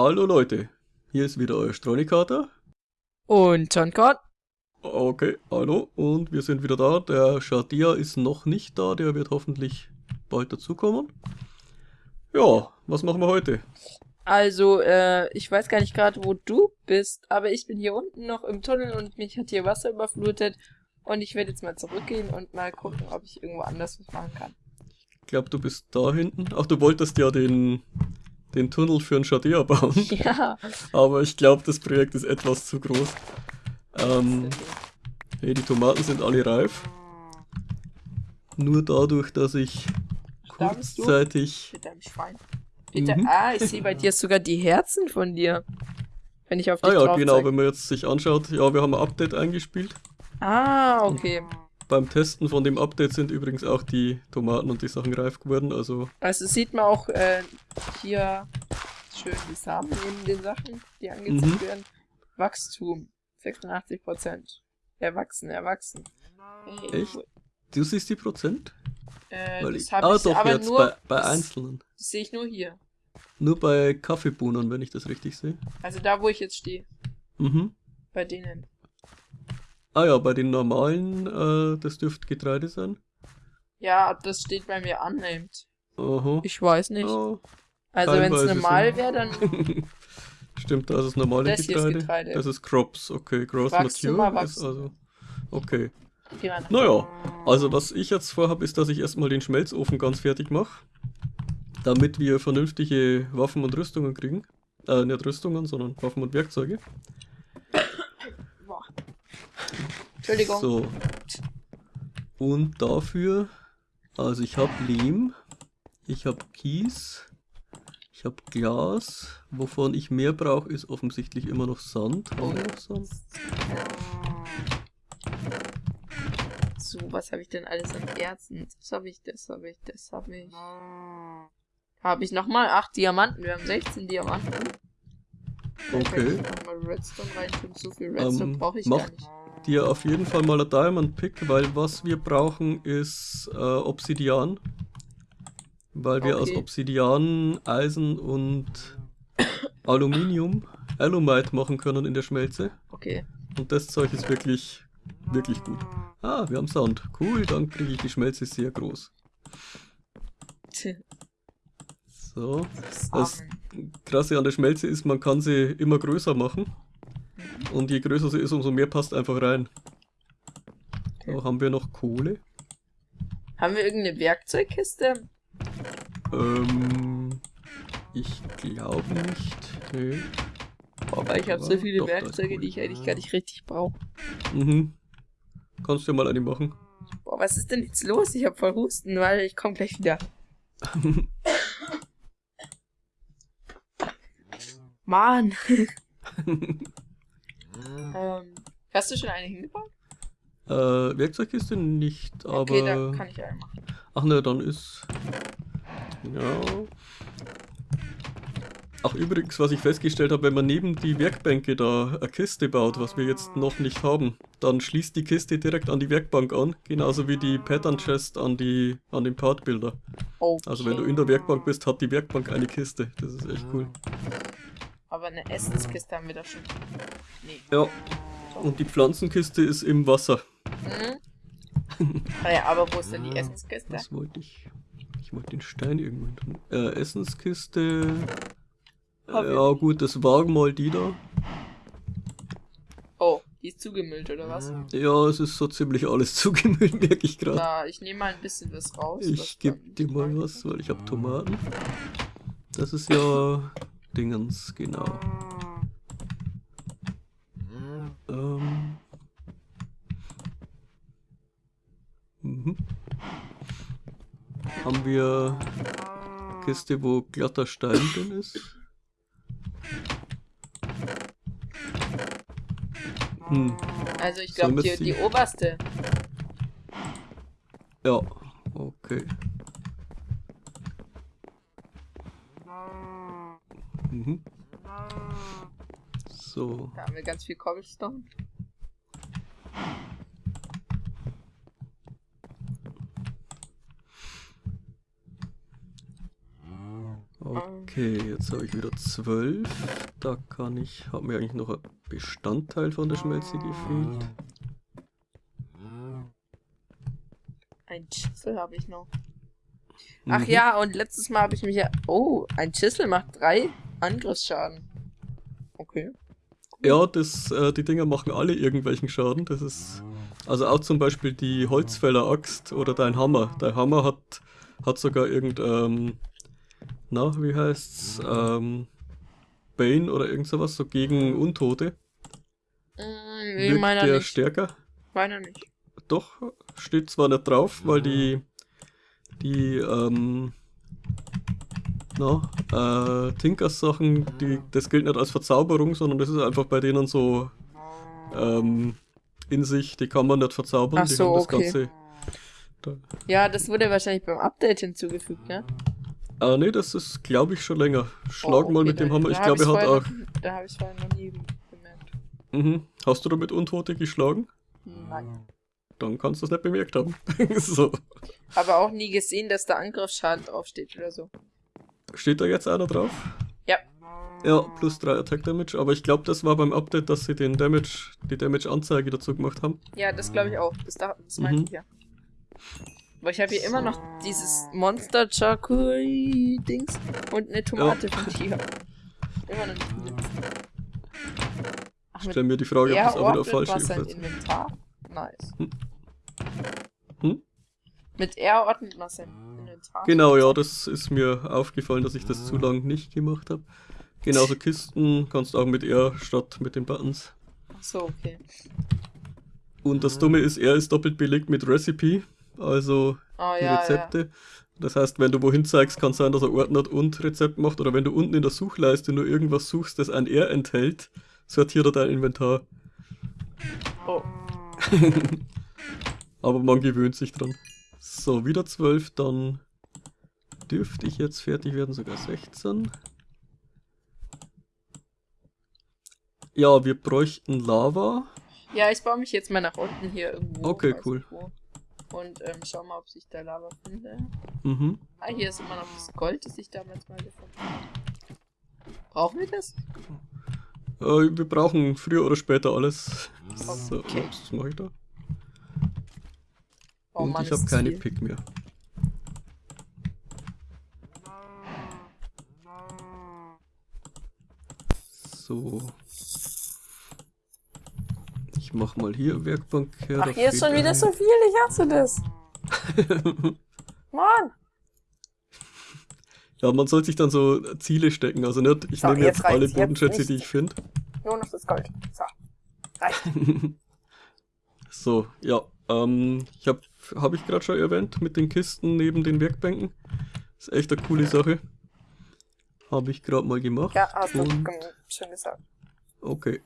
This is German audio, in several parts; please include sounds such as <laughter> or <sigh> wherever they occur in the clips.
Hallo Leute, hier ist wieder euer Strolikater. Und John Gott? Okay, hallo und wir sind wieder da. Der Shadia ist noch nicht da, der wird hoffentlich bald dazukommen. Ja, was machen wir heute? Also, äh, ich weiß gar nicht gerade, wo du bist, aber ich bin hier unten noch im Tunnel und mich hat hier Wasser überflutet. Und ich werde jetzt mal zurückgehen und mal gucken, ob ich irgendwo anders was machen kann. Ich glaube, du bist da hinten. Ach, du wolltest ja den, den Tunnel für einen Shadia bauen. <laughs> Ja. Aber ich glaube, das Projekt ist etwas zu groß. Ähm, hey, die Tomaten sind alle reif. Nur dadurch, dass ich kurzzeitig... Mit deinem Schwein. Bitte, Mhm. ah, ich sehe bei dir sogar die Herzen von dir. Wenn ich auf dich Ah ja, drauf genau, zeig. wenn man jetzt sich anschaut, ja, wir haben ein Update eingespielt. Ah, okay. Beim Testen von dem Update sind übrigens auch die Tomaten und die Sachen reif geworden, also Also sieht man auch äh, hier schön die Samen neben den Sachen, die angezeigt Mhm. werden. Wachstum 86%. Erwachsen, erwachsen. Hey, Echt? du siehst die Prozent? Äh, Weil das ich, hab ah ich doch, aber jetzt nur, bei, bei einzelnen. Das sehe ich nur hier. Nur bei Kaffeebohnen, wenn ich das richtig sehe. Also da, wo ich jetzt stehe. Mhm. Bei denen. Ah ja, bei den normalen, äh, das dürfte Getreide sein. Ja, das steht bei mir unnamed. Aha. Ich weiß nicht. Ja. also wenn <laughs> es normal wäre, dann Stimmt, das ist normale Das hier ist Getreide. Getreide. Das ist Crops, okay. Growth Wachstum, Mature ist Wachstum. also. Okay. Naja, also was ich jetzt vorhabe, ist, dass ich erstmal den Schmelzofen ganz fertig mache. Damit wir vernünftige Waffen und Rüstungen kriegen. Äh, nicht Rüstungen, sondern Waffen und Werkzeuge. Entschuldigung. So. Und dafür, also ich habe Lehm, ich habe Kies, ich habe Glas. Wovon ich mehr brauche, ist offensichtlich immer noch Sand. Haben wir noch Sand? So, was habe ich denn alles an Erzen? Das habe ich, das habe ich, das habe ich. Habe ich nochmal 8 Diamanten. Wir haben 16 Diamanten. Okay. ich Nochmal Redstone reintun. So viel Redstone Ähm, brauche ich mach- gar nicht. Dir auf jeden Fall mal ein Diamond Pick, weil was wir brauchen ist äh, Obsidian. Weil wir aus Okay. Obsidian, Eisen und Aluminium Alumite machen können in der Schmelze. Okay. Und das Zeug ist wirklich, wirklich gut. Ah, wir haben Sound. Cool, dann kriege ich die Schmelze sehr groß. So. Das Krasse an der Schmelze ist, man kann sie immer größer machen. Und je größer sie ist, umso mehr passt einfach rein. So, haben wir noch Kohle? Haben wir irgendeine Werkzeugkiste? Ähm, ich glaube nicht. Nee. Aber ich habe so viele doch, Werkzeuge, die ich eigentlich gar nicht richtig brauche. Mhm. Kannst du ja mal eine machen. Boah, was ist denn jetzt los? Ich habe voll Husten, weil ich komme gleich wieder. <laughs> Mann. <laughs> ähm, hast du schon eine hingebaut? äh, Werkzeugkiste nicht, aber. Okay, da kann ich eine machen. Ach ne, dann ist. Ja. Ach übrigens, was ich festgestellt habe, wenn man neben die Werkbänke da eine Kiste baut, was wir jetzt noch nicht haben, dann schließt die Kiste direkt an die Werkbank an, genauso wie die Pattern Chest an die an den Partbilder. Okay. Also wenn du in der Werkbank bist, hat die Werkbank eine Kiste. Das ist echt cool. Aber eine Essenskiste haben wir da schon. Nee. Ja. Und die Pflanzenkiste ist im Wasser. Mhm. Ah ja, aber wo ist denn die Essenskiste? Was wollte ich? Ich wollte den Stein irgendwo hin tun. Äh, Essenskiste. Ich ja gut, das war mal die da. Oh, die ist zugemüllt, oder was? Ja, es ist so ziemlich alles <laughs> zugemüllt, merke ich gerade. Da, ich nehme mal ein bisschen was raus. Ich gebe dir mal was, weil ich habe Tomaten. Das ist ja Dingens, genau. Ähm. Mhm. Haben wir eine Kiste, wo glatter Stein drin ist? Hm, Also ich glaube, die, die oberste. ja, okay. Mhm. So, Da haben wir ganz viel Cobblestone. okay. Jetzt habe ich wieder 12. Da kann ich, hat mir eigentlich noch ein Bestandteil von der Schmelze gefehlt. Ein Chisel habe ich noch. Ach Mhm. ja, und letztes Mal habe ich mich ja. Oh, ein Chisel macht drei Angriffsschaden. Okay. Ja, das, äh, die Dinger machen alle irgendwelchen Schaden. Das ist, also auch zum Beispiel die Holzfäller-Axt oder dein Hammer. Dein Hammer hat, hat sogar irgend, ähm, na, wie heißt's, ähm, Bane oder irgend sowas, so gegen Untote. Mm, nee, Wirkt meiner der nicht. stärker? Meiner nicht. Doch, steht zwar nicht drauf, weil die, die, ähm, na, äh, Tinkers-Sachen, die, das gilt nicht als Verzauberung, sondern das ist einfach bei denen so, ähm, in sich, die kann man nicht verzaubern, Ach die so, haben das okay. Ganze. Da, Ja, das wurde wahrscheinlich beim Update hinzugefügt, ne? ah, nee, das ist, glaube ich, schon länger. Schlag Oh, mal okay, mit dem Hammer, ich glaube, er hat auch, noch- Da habe ich vorher noch nie bemerkt. mhm. Hast du damit Untote geschlagen? Nein. Dann kannst du es nicht bemerkt haben. <laughs> so. Aber auch nie gesehen, dass da Angriffsschaden draufsteht oder so. Steht da jetzt einer drauf? Ja. Ja, plus 3 Attack Damage, aber ich glaube, das war beim Update, dass sie den Damage, die Damage-Anzeige dazu gemacht haben. Ja, das glaube ich auch. Das, da, das meinte Mhm. ich ja. Aber ich habe hier immer noch dieses Monster Charcuterie Dings und eine Tomate von Chia. Immer noch nicht benutzt. Ach, Ich stelle mir die Frage, ob das auch wieder falsch ist. Inventar. Nice. Hm. Hm? Mit R ordnet man sein Inventar. Genau, ja, das ist mir aufgefallen, dass ich das zu lang nicht gemacht habe. Genauso <laughs> Kisten kannst du auch mit R statt mit den Buttons. Ach so, okay. Und das Dumme ist, R ist doppelt belegt mit Recipe, also Oh die ja, ja. Rezepte. Das heißt, wenn du wohin zeigst, kann sein, dass er ordnet und Rezept macht. Oder wenn du unten in der Suchleiste nur irgendwas suchst, das ein R enthält, sortiert er dein Inventar. Oh. <laughs> Aber man gewöhnt sich dran. So, wieder 12, dann dürfte ich jetzt fertig werden, sogar 16. Ja, wir bräuchten Lava. Ja, ich baue mich jetzt mal nach unten hier irgendwo. Okay, cool. wo. Und ähm, schau mal, ob sich da Lava finde. Mhm. Ah, hier ist immer noch das Gold, das ich damals mal gefunden habe. Brauchen wir das? Äh, wir brauchen früher oder später alles. So, Okay. ups, was mache ich da? Oh Und Mann, ich habe keine viel. Pick mehr. So. Ich mach mal hier Werkbank her. Ach, hier ist schon wieder ein- so viel, ich hasse das. <laughs> Mann! Ja, man soll sich dann so Ziele stecken. Also nicht, ich So, nehme jetzt jetzt alle Bodenschätze, die ich finde. Nur noch das Gold. So. Reicht. <laughs> So, ja. Ähm, ich habe hab ich gerade schon erwähnt mit den Kisten neben den Werkbänken. Ist echt eine coole Sache. Habe ich gerade mal gemacht. Ja, hast du schon gesagt. Okay.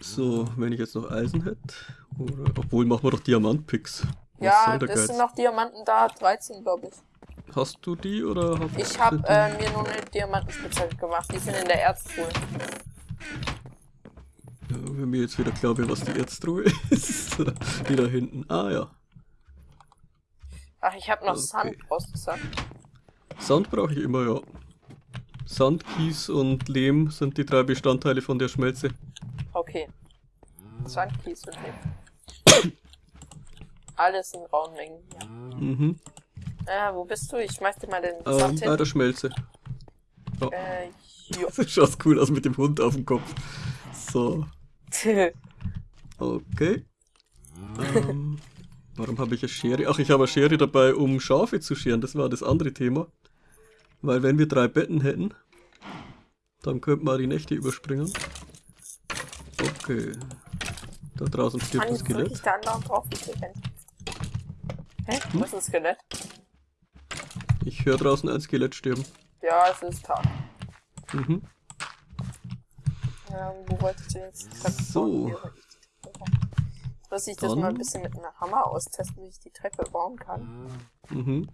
So, wenn ich jetzt noch Eisen hätte. Oder, obwohl, machen wir doch Diamantpicks. Ja, das Geiz? sind noch Diamanten da, 13 glaube ich. Hast du die oder hab, Ich habe äh, mir nur eine Diamantenspitzhacke gemacht. Die sind in der Erztruhe. Ja, wenn mir jetzt wieder klar wird, was die Erztruhe <laughs> ist. die da hinten. Ah ja. Ach, ich habe noch Okay. Sand rausgesagt. Sand brauche ich immer, ja. Sand, Kies und Lehm sind die drei Bestandteile von der Schmelze. Okay. Sand, Kies und Lehm. <coughs> Alles in rauen Mengen hier. Mhm. Äh, wo bist du? Ich schmeiß dir mal den Ähm, Sand bei der hin. Schmelze. Äh, jo. <laughs> Das schaut cool aus mit dem Hund auf dem Kopf. So, okay. Ähm, warum habe ich eine Schere? Ach, ich habe eine Schere dabei, um Schafe zu scheren. Das war das andere Thema. Weil wenn wir drei Betten hätten, dann könnten wir die Nächte überspringen. Okay. Da draußen stirbt ein drück ich Skelett. da drauf. Hä? Hm? Wo ist ein Skelett? Ich höre draußen ein Skelett sterben. Ja, es ist Tag. Mhm. Ähm, wo wollte ich denn jetzt Treppe So. muss ich das mal ein bisschen mit einem Hammer austesten, wie ich die Treppe bauen kann. Mhm.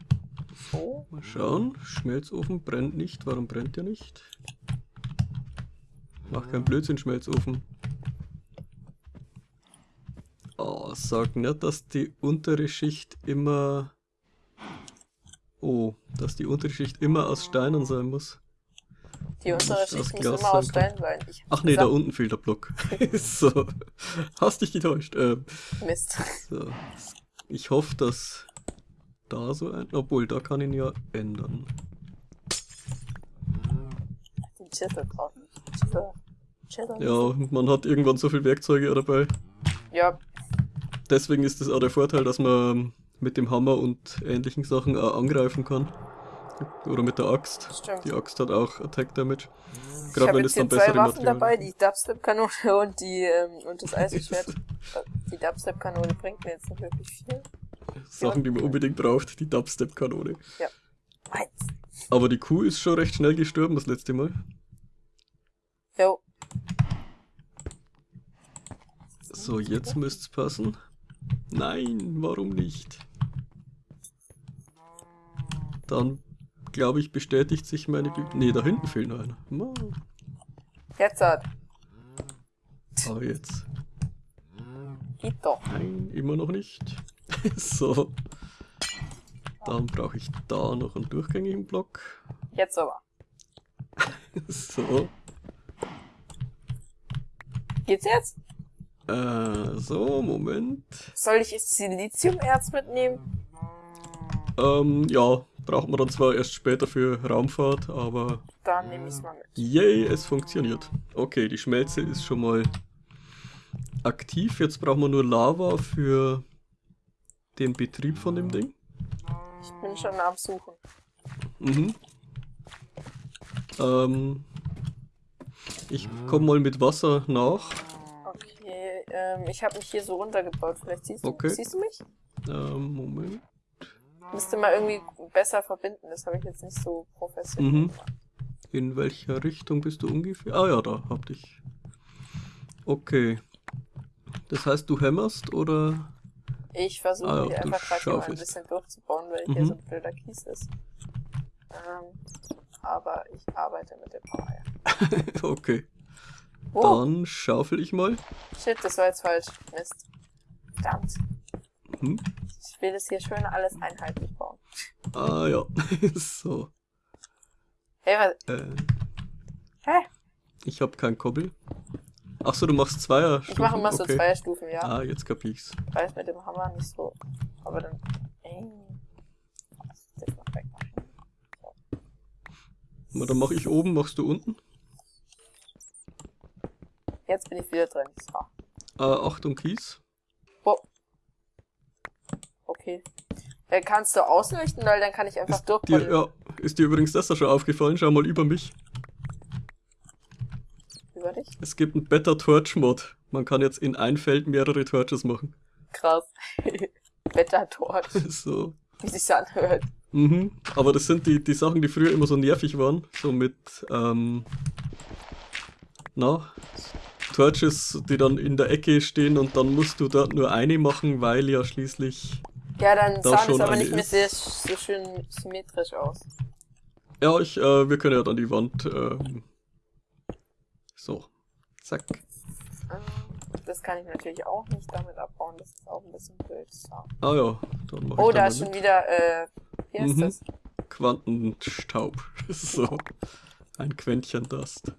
So. Mal schauen. Schmelzofen brennt nicht. Warum brennt der nicht? Mach keinen Blödsinn, Schmelzofen. Oh, sag nicht, dass die untere Schicht immer Oh, dass die Unterschicht immer aus Steinen sein muss. Die untere Schicht muss immer aus. Stein sein. Ich Ach nee, da gesagt, unten fehlt der Block. <laughs> <laughs> so. Hast dich getäuscht. Ähm, Mist. so. Ich hoffe, dass da so ein. Obwohl, da kann ich ihn ja ändern. Den Chisel braucht nicht. Chisel. Chisel. Ja, und man hat irgendwann so viel Werkzeuge dabei. Ja, Deswegen ist es auch der Vorteil, dass man mit dem Hammer und ähnlichen Sachen auch angreifen kann. Oder mit der Axt. stimmt. Die Axt hat auch Attack Damage. ich Gerade habe wenn es dann hier zwei bessere Waffen Materialien dabei, die Dubstep-Kanone und die ähm, und das Eisenschwert. <laughs> die Dubstep-Kanone bringt mir jetzt nicht wirklich viel. Sachen, die man unbedingt braucht. Die Dubstep-Kanone. Meins. Aber die Kuh ist schon recht schnell gestorben das letzte Mal. Jo. So, jetzt müsste es passen. Nein, warum nicht? Dann, glaube ich, bestätigt sich meine... Be nee, da hinten fehlt noch einer. Mann. Jetzt hat. Aber jetzt. Geht doch. Nein, immer noch nicht. <laughs> so. Dann brauche ich da noch einen durchgängigen Block. Jetzt aber. <laughs> So. Geht's jetzt? Äh, so, Moment. Soll ich jetzt Siliziumerz mitnehmen? Ähm, ja, braucht man dann zwar erst später für Raumfahrt, aber Dann nehme ich's mal mit. yay, es funktioniert. Okay, die Schmelze ist schon mal aktiv. Jetzt brauchen wir nur Lava für den Betrieb von dem Ding. Ich bin schon am Suchen. Mhm. Ähm, ich komme mal mit Wasser nach. Okay, ähm, ich habe mich hier so runtergebaut. Vielleicht siehst du, Okay. siehst du mich? Ähm, Moment. Müsste mal irgendwie besser verbinden. Das habe ich jetzt nicht so professionell Mhm. gemacht. In welcher Richtung bist du ungefähr? Ah ja, da hab dich. Okay. Das heißt, du hämmerst oder? Ich versuche Ah ja, hier einfach gerade hier mal ein bisschen durchzubauen, weil hier Mhm. so ein blöder Kies ist. Ähm, aber ich arbeite mit dem Power. <laughs> Okay. Oh, Dann schaufel ich mal. shit, das war jetzt falsch. Mist. Verdammt. Hm? Ich will das hier schön alles einheitlich bauen. Ah ja. <laughs> so. Hey, was? Äh, Hä? ich habe kein Kobbel. Ach so, du machst Zweier. Ich mache immer so okay. zwei Stufen, ja. Ah, jetzt kapich's. Weil es mit dem Hammer nicht so. Aber dann. Ey. Das noch wegmachen. Na, dann mache ich oben, machst du unten. Jetzt bin ich wieder drin. So. Äh, Achtung, Kies. Okay. Äh, kannst du ausleuchten, weil dann kann ich einfach Ist dir, ja, ist dir übrigens das da schon aufgefallen? Schau mal über mich. Über dich? Es gibt einen Better Torch Mod. Man kann jetzt in ein Feld mehrere Torches machen. Krass. <laughs> Wettertort, <laughs> so. wie sich's anhört. Mhm. Aber das sind die, die Sachen, die früher immer so nervig waren. So mit, ähm, na, Torches, die dann in der Ecke stehen und dann musst du dort nur eine machen, weil ja schließlich. Ja, dann Da sah das aber nicht mehr sehr, so schön symmetrisch aus. Ja, ich, äh, wir können ja dann die Wand, ähm, so. Zack. Ähm, Das kann ich natürlich auch nicht damit abbauen, das ist auch ein bisschen blöd. Ah ja, dann mach Oh, da da ist schon wieder, äh, wie heißt Mhm. das? Quantenstaub. <laughs> so. Ein Quäntchen Dust.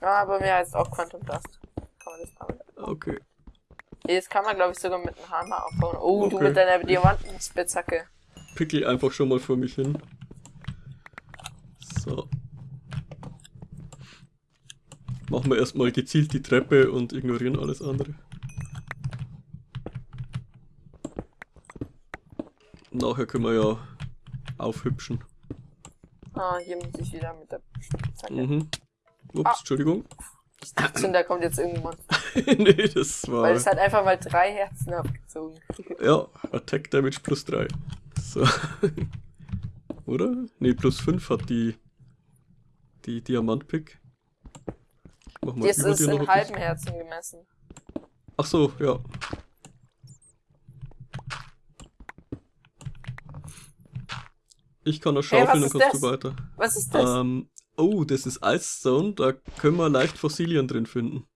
Ja, aber mir heißt auch Quantum Dust. Kann man das damit Okay. Nee, Das kann man, glaube ich, sogar mit einem Hammer abbauen. Oh, du Okay. mit deiner Diamantenspitzhacke. Pickel einfach schon mal vor mich hin. So. Machen wir erstmal gezielt die Treppe und ignorieren alles andere. Nachher können wir ja aufhübschen. Ah, hier muss ich wieder mit der Spitzhacke. Mhm. Ups, Ah. Entschuldigung. Ich dachte schon, da kommt jetzt irgendwann. <laughs> nee, das war. Weil es hat einfach mal drei Herzen abgezogen. Ja, Attack Damage plus 3. So. <laughs> Oder? Nee, plus 5 hat die. Die Diamantpick. Ich mach mal über ist in halben. Herzen gemessen. Ach so, ja. Ich kann das Hey, schaufeln, dann ist kannst das? du weiter. Was ist das? Ähm, oh, das ist Ice Stone, da können wir leicht Fossilien drin finden.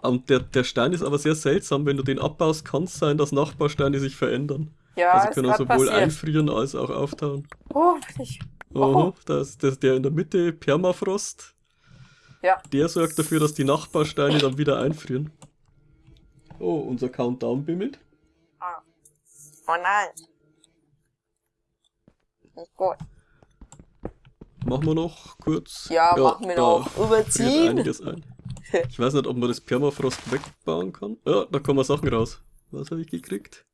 Und der, der Stein ist aber sehr seltsam, wenn du den abbaust, kann es sein, dass Nachbarsteine sich verändern. Ja, also können sowohl passiert. einfrieren als auch auftauen. Oh, ich, Oh. das, das, der in der Mitte, Permafrost, ja, der sorgt dafür, dass die Nachbarsteine dann wieder einfrieren. Oh, unser Countdown bimmelt. ah. Oh nein. Nicht gut. Machen wir noch kurz. Ja, machen wir noch. Überziehen. einiges ein. Ich weiß nicht, ob man das Permafrost wegbauen kann. Ja, da kommen Sachen raus. Was habe ich gekriegt?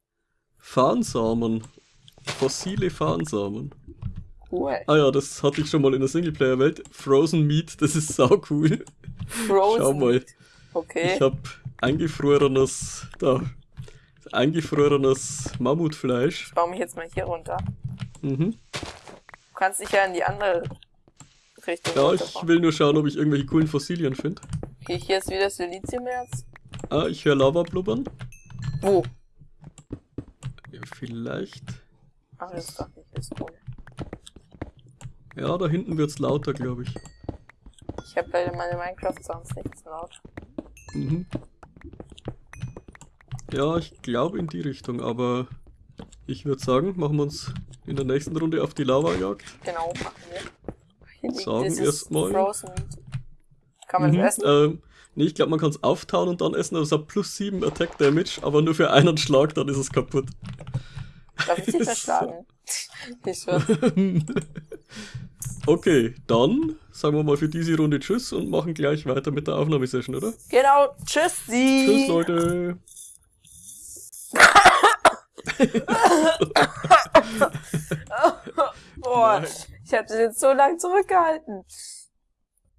Farnsamen. Fossile Farnsamen. Cool. Ah ja, das hatte ich schon mal in der Singleplayer-Welt. Frozen Meat, das ist sau cool. Frozen. Schau mal. Okay. Ich habe eingefrorenes, da, eingefrorenes Mammutfleisch. Ich baue mich jetzt mal hier runter. Mhm. Du kannst dich ja in die andere Richtung Ja, ich will nur schauen, ob ich irgendwelche coolen Fossilien finde. Okay, hier ist wieder Siliziumerz. Ah, ich höre Lava blubbern. Wo? Ja, vielleicht. Ach, das ist doch nicht das cool. Ja, da hinten wird's lauter, glaube ich. Ich habe leider meine Minecraft-Sounds nicht so laut. Mhm. Ja, ich glaube in die Richtung, aber ich würde sagen, machen wir uns in der nächsten Runde auf die Lava-Jagd. Genau, machen wir. Hier liegt Sagen dieses erstmal. Frozen Meat. Kann man Mhm, das essen? Ähm, nee, ich glaube, man kann es auftauen und dann essen. Das hat plus 7 Attack Damage, aber nur für einen Schlag, dann ist es kaputt. Darf ich dich <laughs> verschlagen? <laughs> Ich <laughs> okay, dann sagen wir mal für diese Runde Tschüss und machen gleich weiter mit der Aufnahmesession, oder? Genau, tschüssi! Tschüss, Leute! Boah, ich habe das jetzt so lange zurückgehalten.